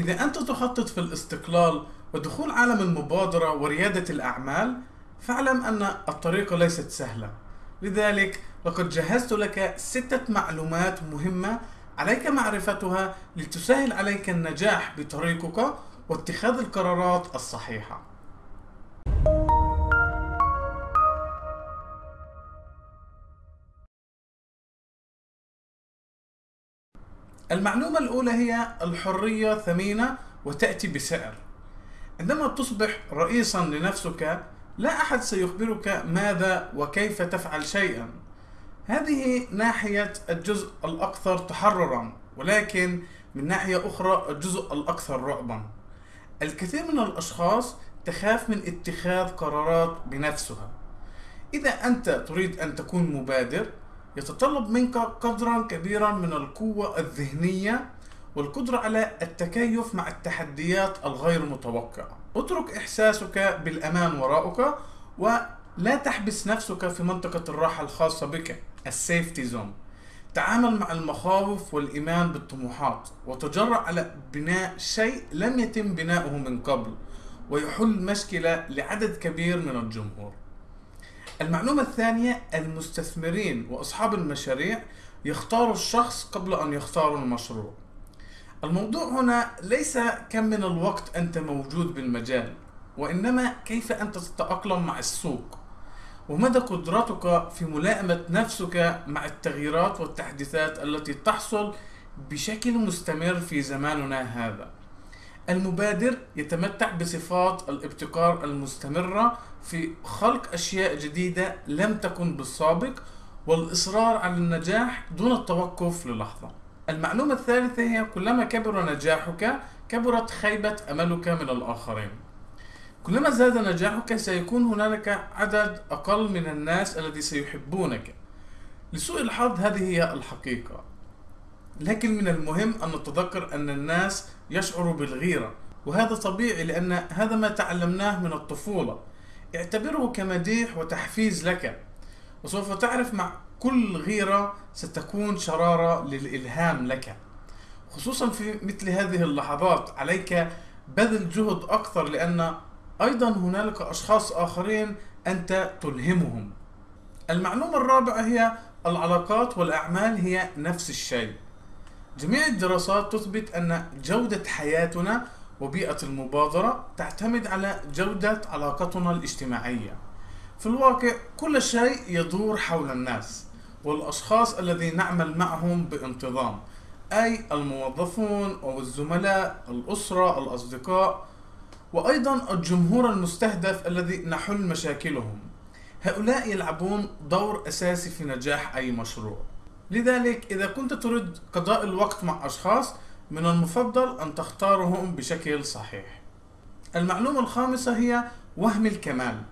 إذا أنت تخطط في الاستقلال ودخول عالم المبادرة وريادة الأعمال فاعلم أن الطريقة ليست سهلة. لذلك لقد جهزت لك ستة معلومات مهمة عليك معرفتها لتسهل عليك النجاح بطريقك واتخاذ القرارات الصحيحة. المعلومة الأولى هي الحرية ثمينة وتأتي بسعر. عندما تصبح رئيسا لنفسك لا أحد سيخبرك ماذا وكيف تفعل شيئا. هذه ناحية الجزء الأكثر تحررا ولكن من ناحية أخرى الجزء الأكثر رعبا. الكثير من الأشخاص تخاف من اتخاذ قرارات بنفسها. إذا أنت تريد أن تكون مبادر يتطلب منك قدرا كبيرا من القوة الذهنية والقدرة على التكيف مع التحديات الغير متوقعة. اترك إحساسك بالأمان وراءك ولا تحبس نفسك في منطقة الراحة الخاصة بك السيفتي زون. تعامل مع المخاوف والإيمان بالطموحات وتجرأ على بناء شيء لم يتم بناؤه من قبل ويحل مشكلة لعدد كبير من الجمهور. المعلومة الثانية المستثمرين وأصحاب المشاريع يختاروا الشخص قبل أن يختاروا المشروع. الموضوع هنا ليس كم من الوقت أنت موجود بالمجال وإنما كيف أنت تتأقلم مع السوق. ومدى قدرتك في ملائمة نفسك مع التغييرات والتحديثات التي تحصل بشكل مستمر في زماننا هذا. المبادر يتمتع بصفات الابتكار المستمرة في خلق أشياء جديدة لم تكن بالسابق والإصرار على النجاح دون التوقف للحظة. المعلومة الثالثة هي كلما كبر نجاحك كبرت خيبة أملك من الآخرين. كلما زاد نجاحك سيكون هنالك عدد أقل من الناس الذي سيحبونك. لسوء الحظ هذه هي الحقيقة. لكن من المهم أن نتذكر أن الناس يشعروا بالغيرة وهذا طبيعي لأن هذا ما تعلمناه من الطفولة. اعتبره كمديح وتحفيز لك وسوف تعرف مع كل غيرة ستكون شرارة للإلهام لك. خصوصا في مثل هذه اللحظات عليك بذل جهد أكثر لأن أيضا هنالك أشخاص آخرين أنت تلهمهم. المعلومة الرابعة هي العلاقات والأعمال هي نفس الشيء. جميع الدراسات تثبت أن جودة حياتنا وبيئة المبادرة تعتمد على جودة علاقتنا الاجتماعية. في الواقع كل شيء يدور حول الناس والأشخاص الذين نعمل معهم بانتظام أي الموظفون أو الزملاء الأسرة الأصدقاء وأيضا الجمهور المستهدف الذي نحل مشاكلهم. هؤلاء يلعبون دور أساسي في نجاح أي مشروع. لذلك إذا كنت تريد قضاء الوقت مع أشخاص من المفضل أن تختارهم بشكل صحيح. المعلومة الخامسة هي وهم الكمال.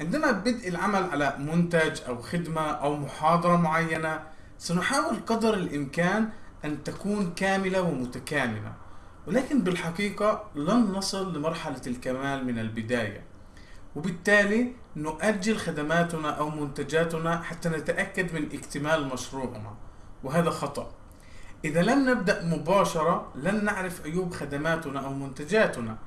عندما بدء العمل على منتج أو خدمة أو محاضرة معينة سنحاول قدر الإمكان أن تكون كاملة ومتكاملة ولكن بالحقيقة لن نصل لمرحلة الكمال من البداية. وبالتالي نؤجل خدماتنا أو منتجاتنا حتى نتأكد من اكتمال مشروعنا. وهذا خطأ. إذا لم نبدأ مباشرة لن نعرف عيوب خدماتنا أو منتجاتنا.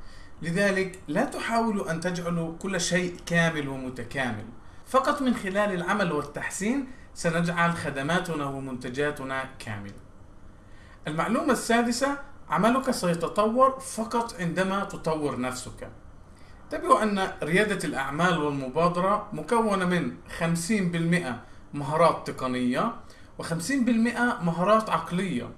لذلك لا تحاولوا أن تجعلوا كل شيء كامل ومتكامل. فقط من خلال العمل والتحسين سنجعل خدماتنا ومنتجاتنا كاملة. المعلومة السادسة عملك سيتطور فقط عندما تطور نفسك. انتبهوا أن ريادة الأعمال والمبادرة مكونة من 50% مهارات تقنية و50% مهارات عقلية.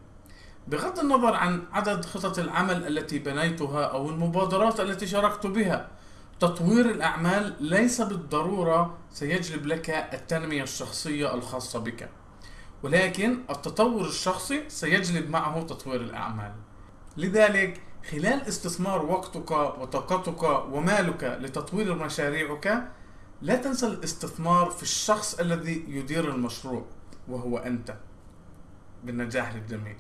بغض النظر عن عدد خطط العمل التي بنيتها أو المبادرات التي شاركت بها تطوير الأعمال ليس بالضرورة سيجلب لك التنمية الشخصية الخاصة بك ولكن التطور الشخصي سيجلب معه تطوير الأعمال. لذلك خلال استثمار وقتك وطاقتك ومالك لتطوير مشاريعك لا تنسى الاستثمار في الشخص الذي يدير المشروع وهو أنت. بالنجاح للجميع.